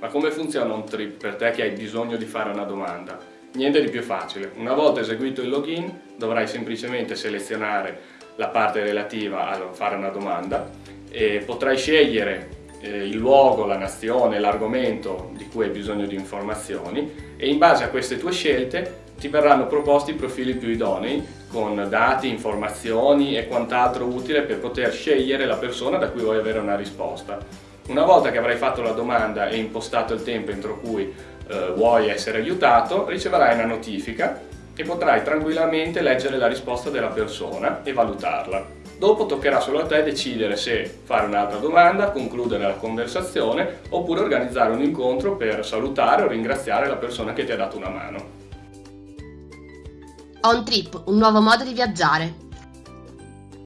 Ma come funziona un trip per te che hai bisogno di fare una domanda? Niente di più facile. Una volta eseguito il login dovrai semplicemente selezionare la parte relativa a fare una domanda e potrai scegliere eh, il luogo, la nazione, l'argomento di cui hai bisogno di informazioni e in base a queste tue scelte ti verranno proposti i profili più idonei con dati, informazioni e quant'altro utile per poter scegliere la persona da cui vuoi avere una risposta. Una volta che avrai fatto la domanda e impostato il tempo entro cui eh, vuoi essere aiutato, riceverai una notifica e potrai tranquillamente leggere la risposta della persona e valutarla. Dopo toccherà solo a te decidere se fare un'altra domanda, concludere la conversazione oppure organizzare un incontro per salutare o ringraziare la persona che ti ha dato una mano. On Trip, un nuovo modo di viaggiare.